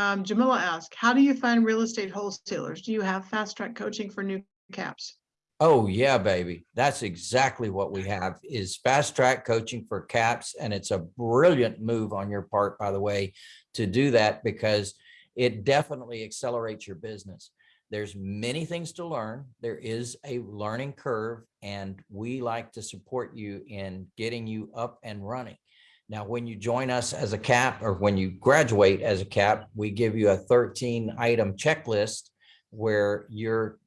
Um, Jamila asked, how do you find real estate wholesalers? Do you have fast track coaching for new caps? Oh, yeah, baby. That's exactly what we have is fast track coaching for caps. And it's a brilliant move on your part, by the way, to do that because it definitely accelerates your business. There's many things to learn. There is a learning curve and we like to support you in getting you up and running. Now, when you join us as a cap or when you graduate as a cap, we give you a 13 item checklist where you're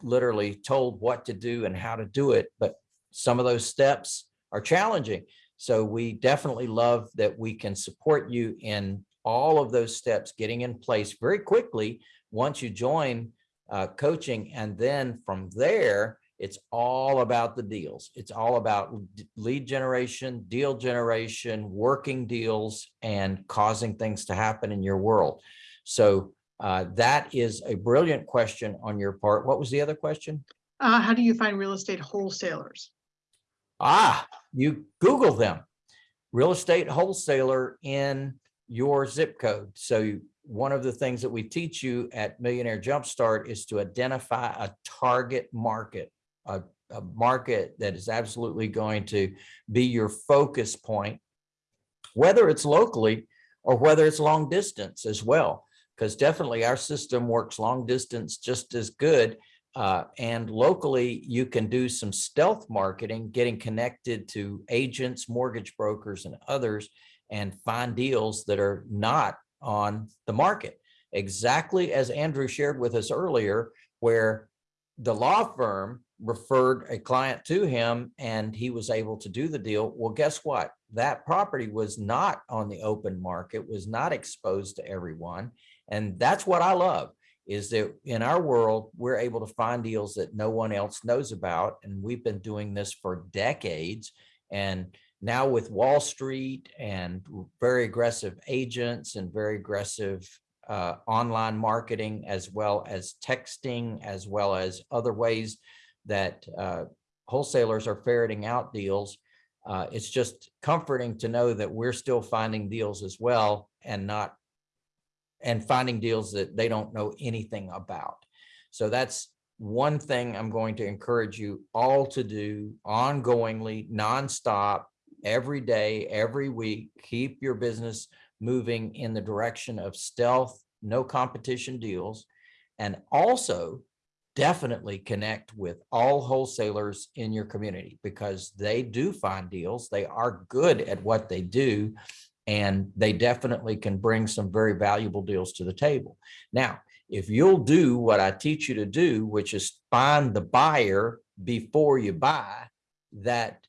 literally told what to do and how to do it. But some of those steps are challenging. So we definitely love that we can support you in all of those steps getting in place very quickly once you join uh, coaching. And then from there, it's all about the deals. It's all about lead generation, deal generation, working deals, and causing things to happen in your world. So uh, that is a brilliant question on your part. What was the other question? Uh, how do you find real estate wholesalers? Ah, you Google them. Real estate wholesaler in your zip code. So you, one of the things that we teach you at Millionaire Jumpstart is to identify a target market a, a market that is absolutely going to be your focus point, whether it's locally or whether it's long distance as well, because definitely our system works long distance just as good. Uh, and locally, you can do some stealth marketing, getting connected to agents, mortgage brokers, and others, and find deals that are not on the market. Exactly as Andrew shared with us earlier, where the law firm referred a client to him and he was able to do the deal. Well, guess what? That property was not on the open market, was not exposed to everyone. And that's what I love is that in our world, we're able to find deals that no one else knows about. And we've been doing this for decades. And now with Wall Street and very aggressive agents and very aggressive uh, online marketing, as well as texting, as well as other ways that uh, wholesalers are ferreting out deals. Uh, it's just comforting to know that we're still finding deals as well and not and finding deals that they don't know anything about. So that's one thing I'm going to encourage you all to do ongoingly, nonstop, every day, every week, keep your business moving in the direction of stealth, no competition deals, and also definitely connect with all wholesalers in your community because they do find deals. They are good at what they do, and they definitely can bring some very valuable deals to the table. Now, if you'll do what I teach you to do, which is find the buyer before you buy, that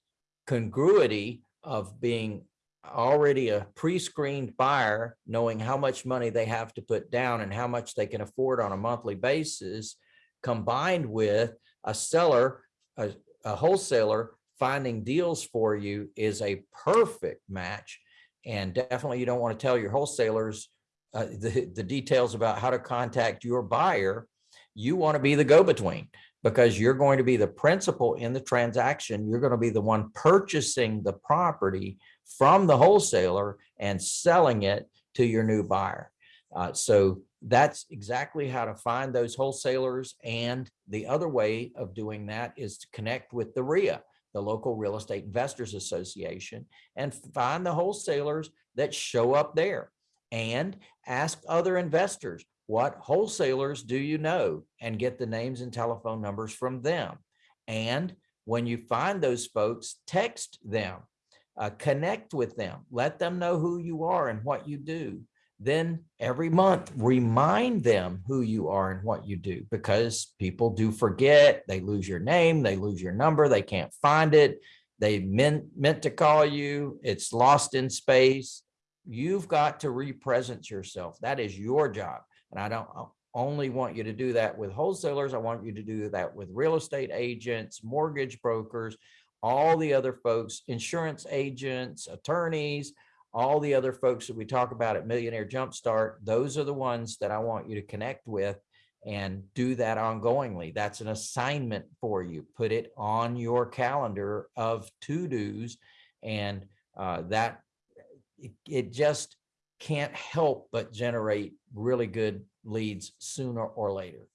congruity of being already a pre-screened buyer, knowing how much money they have to put down and how much they can afford on a monthly basis, combined with a seller, a, a wholesaler finding deals for you is a perfect match. And definitely you don't want to tell your wholesalers uh, the, the details about how to contact your buyer. You want to be the go-between because you're going to be the principal in the transaction. You're going to be the one purchasing the property from the wholesaler and selling it to your new buyer. Uh, so that's exactly how to find those wholesalers. And the other way of doing that is to connect with the RIA, the local real estate investors association, and find the wholesalers that show up there and ask other investors, what wholesalers do you know? And get the names and telephone numbers from them. And when you find those folks, text them, uh, connect with them, let them know who you are and what you do then every month remind them who you are and what you do because people do forget they lose your name they lose your number they can't find it they meant meant to call you it's lost in space. You've got to represent yourself that is your job and i don't only want you to do that with wholesalers i want you to do that with real estate agents mortgage brokers all the other folks insurance agents attorneys all the other folks that we talk about at Millionaire Jumpstart, those are the ones that I want you to connect with and do that ongoingly. That's an assignment for you. Put it on your calendar of to-dos and uh, that it, it just can't help but generate really good leads sooner or later.